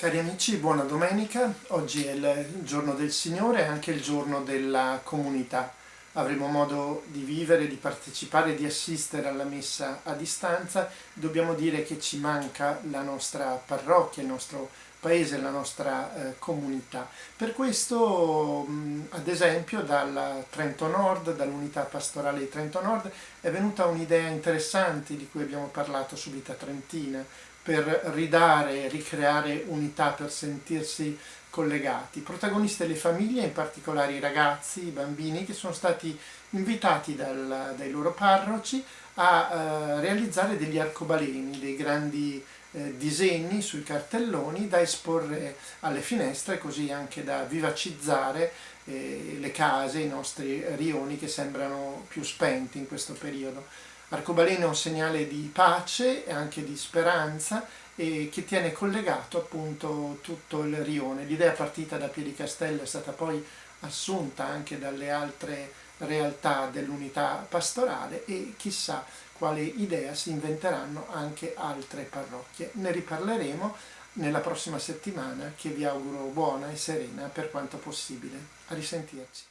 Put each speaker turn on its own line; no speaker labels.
Cari amici, buona domenica. Oggi è il giorno del Signore e anche il giorno della comunità. Avremo modo di vivere, di partecipare, di assistere alla messa a distanza. Dobbiamo dire che ci manca la nostra parrocchia, il nostro paese, la nostra eh, comunità. Per questo, mh, ad esempio, dal Trento Nord, dall'unità pastorale di Trento Nord, è venuta un'idea interessante di cui abbiamo parlato su Vita Trentina, per ridare, ricreare unità, per sentirsi collegati. Protagonisti le famiglie, in particolare i ragazzi, i bambini, che sono stati invitati dal, dai loro parroci a eh, realizzare degli arcobaleni, dei grandi eh, disegni sui cartelloni da esporre alle finestre, così anche da vivacizzare eh, le case, i nostri rioni che sembrano più spenti in questo periodo. Arcobaleno è un segnale di pace e anche di speranza e che tiene collegato appunto tutto il rione. L'idea partita da Piedicastello è stata poi assunta anche dalle altre realtà dell'unità pastorale e chissà quale idea si inventeranno anche altre parrocchie. Ne riparleremo nella prossima settimana che vi auguro buona e serena per quanto possibile. A risentirci.